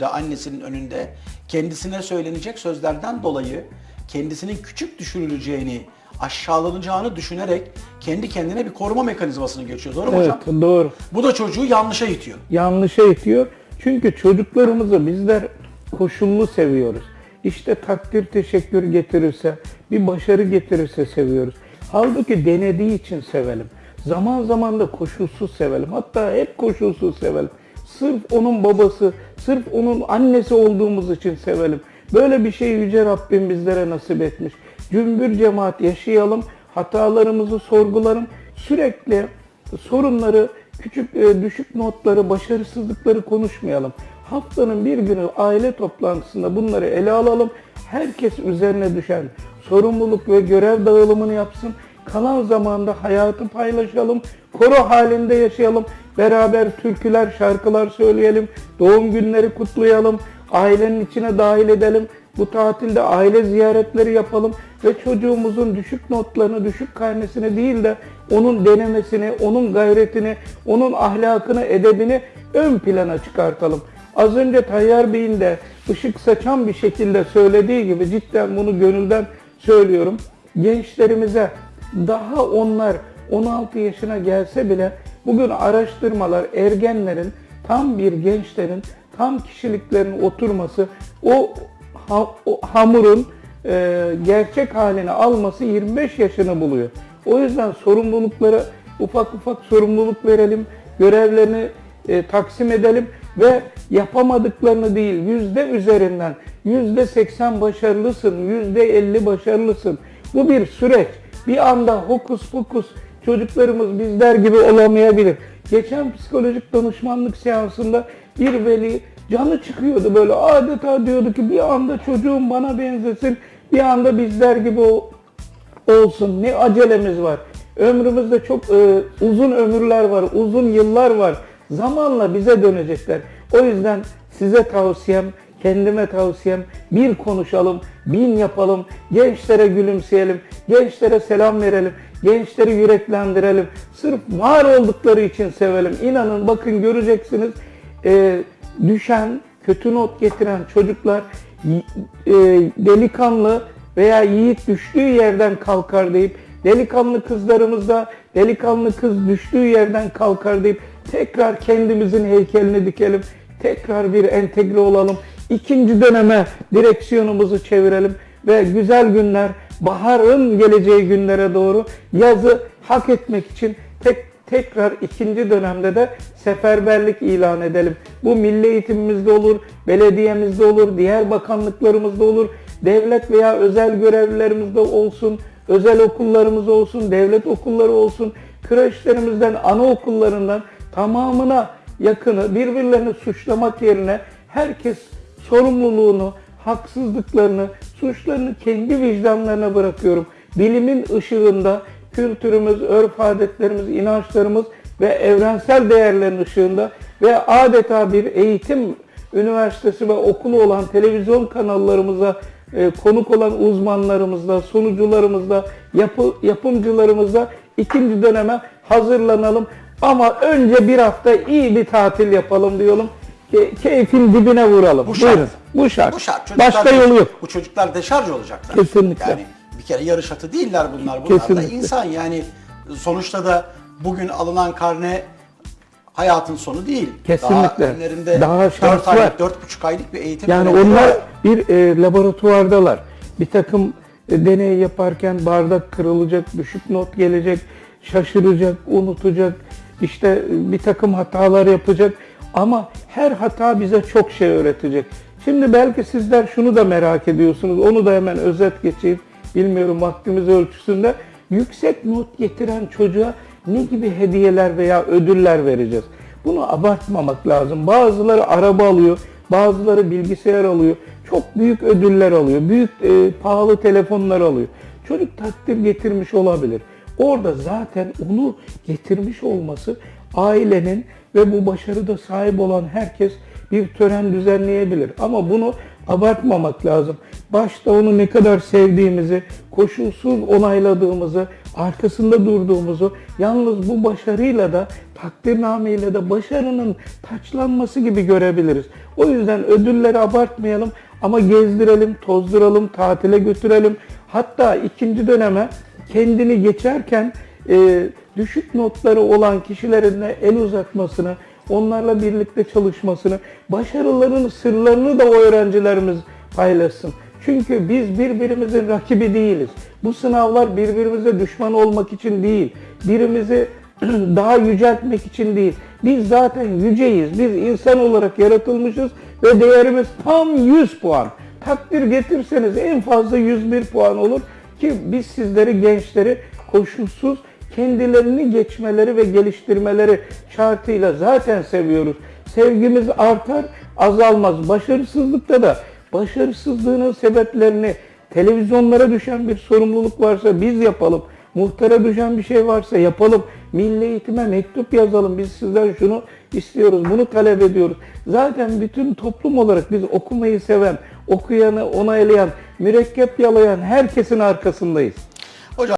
önünde, annesinin önünde kendisine söylenecek sözlerden dolayı kendisinin küçük düşürüleceğini, aşağılanacağını düşünerek kendi kendine bir koruma mekanizmasını geçiyor. Doğru mu Evet hocam? doğru. Bu da çocuğu yanlışa itiyor. yanlışa itiyor. Çünkü çocuklarımızı bizler koşullu seviyoruz. İşte takdir teşekkür getirirse, bir başarı getirirse seviyoruz. Halbuki denediği için sevelim. Zaman zaman da koşulsuz sevelim. Hatta hep koşulsuz sevelim. Sırf onun babası, sırf onun annesi olduğumuz için sevelim. Böyle bir şey Yüce Rabbim bizlere nasip etmiş. Cümbür cemaat yaşayalım, hatalarımızı sorgularım. Sürekli sorunları, küçük e, düşük notları, başarısızlıkları konuşmayalım. Haftanın bir günü aile toplantısında bunları ele alalım. Herkes üzerine düşen sorumluluk ve görev dağılımını yapsın. Kalan zamanda hayatı paylaşalım. Koro halinde yaşayalım. Beraber türküler, şarkılar söyleyelim. Doğum günleri kutlayalım. Ailenin içine dahil edelim. Bu tatilde aile ziyaretleri yapalım ve çocuğumuzun düşük notlarını, düşük karnesini değil de onun denemesini, onun gayretini, onun ahlakını, edebini ön plana çıkartalım. Az önce Tayyar Bey'in de ışık saçan bir şekilde söylediği gibi cidden bunu gönülden söylüyorum. Gençlerimize daha onlar 16 yaşına gelse bile bugün araştırmalar ergenlerin tam bir gençlerin tam kişiliklerin oturması o, ha- o hamurun e, gerçek halini alması 25 yaşını buluyor. O yüzden sorumluluklara ufak ufak sorumluluk verelim, görevlerini e, taksim edelim ve yapamadıklarını değil yüzde üzerinden yüzde 80 başarılısın, yüzde 50 başarılısın. Bu bir süreç. Bir anda hokus pokus çocuklarımız bizler gibi olamayabilir. Geçen psikolojik danışmanlık seansında bir veli canı çıkıyordu böyle adeta diyordu ki bir anda çocuğum bana benzesin, bir anda bizler gibi olsun. Ne acelemiz var. Ömrümüzde çok e, uzun ömürler var, uzun yıllar var. Zamanla bize dönecekler. O yüzden size tavsiyem, kendime tavsiyem bir konuşalım, bin yapalım, gençlere gülümseyelim, gençlere selam verelim, gençleri yüreklendirelim. Sırf var oldukları için sevelim. İnanın bakın göreceksiniz e, düşen, kötü not getiren çocuklar e, delikanlı veya yiğit düştüğü yerden kalkar deyip delikanlı kızlarımız da delikanlı kız düştüğü yerden kalkar deyip tekrar kendimizin heykelini dikelim. Tekrar bir entegre olalım. İkinci döneme direksiyonumuzu çevirelim ve güzel günler, baharın geleceği günlere doğru yazı hak etmek için tek tekrar ikinci dönemde de seferberlik ilan edelim. Bu milli eğitimimizde olur, belediyemizde olur, diğer bakanlıklarımızda olur, devlet veya özel görevlilerimizde olsun, özel okullarımız olsun, devlet okulları olsun, kreşlerimizden, anaokullarından tamamına yakını birbirlerini suçlamak yerine herkes sorumluluğunu, haksızlıklarını, suçlarını kendi vicdanlarına bırakıyorum. Bilimin ışığında kültürümüz, örf adetlerimiz, inançlarımız ve evrensel değerlerin ışığında ve adeta bir eğitim üniversitesi ve okulu olan televizyon kanallarımıza e, konuk olan uzmanlarımızla, sunucularımızla, yapı, yapımcılarımızla ikinci döneme hazırlanalım. Ama önce bir hafta iyi bir tatil yapalım diyorum. Ke- keyfin dibine vuralım. Bu şart. Buyurun. Bu şart. Bu şart. Çocuklar Başka yolu yok. Bu çocuklar deşarj olacaklar. Kesinlikle. Yani bir kere yarış atı değiller bunlar. Bunlar da Kesinlikle. insan yani sonuçta da bugün alınan karne hayatın sonu değil. Kesinlikle. Daha önlerinde Daha 4 şans var. aylık, 4,5 aylık bir eğitim Yani onlar var. bir e, laboratuvardalar. Bir takım e, deney yaparken bardak kırılacak, düşük not gelecek, şaşıracak, unutacak, işte e, bir takım hatalar yapacak. Ama her hata bize çok şey öğretecek. Şimdi belki sizler şunu da merak ediyorsunuz. Onu da hemen özet geçeyim. Bilmiyorum vaktimiz ölçüsünde. Yüksek not getiren çocuğa ne gibi hediyeler veya ödüller vereceğiz? Bunu abartmamak lazım. Bazıları araba alıyor, bazıları bilgisayar alıyor. Çok büyük ödüller alıyor, büyük e, pahalı telefonlar alıyor. Çocuk takdir getirmiş olabilir. Orada zaten onu getirmiş olması ailenin ve bu başarıda sahip olan herkes bir tören düzenleyebilir. Ama bunu abartmamak lazım. Başta onu ne kadar sevdiğimizi, koşulsuz onayladığımızı, arkasında durduğumuzu, yalnız bu başarıyla da takdirnameyle de başarının taçlanması gibi görebiliriz. O yüzden ödülleri abartmayalım ama gezdirelim, tozduralım, tatile götürelim. Hatta ikinci döneme kendini geçerken e, düşük notları olan kişilerin de el uzatmasını, onlarla birlikte çalışmasını, başarıların sırlarını da o öğrencilerimiz paylaşsın. Çünkü biz birbirimizin rakibi değiliz. Bu sınavlar birbirimize düşman olmak için değil, birimizi daha yüceltmek için değil. Biz zaten yüceyiz. Biz insan olarak yaratılmışız ve değerimiz tam 100 puan. Takdir getirseniz en fazla 101 puan olur ki biz sizleri gençleri koşulsuz kendilerini geçmeleri ve geliştirmeleri şartıyla zaten seviyoruz. Sevgimiz artar, azalmaz. Başarısızlıkta da başarısızlığının sebeplerini televizyonlara düşen bir sorumluluk varsa biz yapalım. Muhtara düşen bir şey varsa yapalım. Milli eğitime mektup yazalım. Biz sizden şunu istiyoruz, bunu talep ediyoruz. Zaten bütün toplum olarak biz okumayı seven, okuyanı onaylayan, mürekkep yalayan herkesin arkasındayız.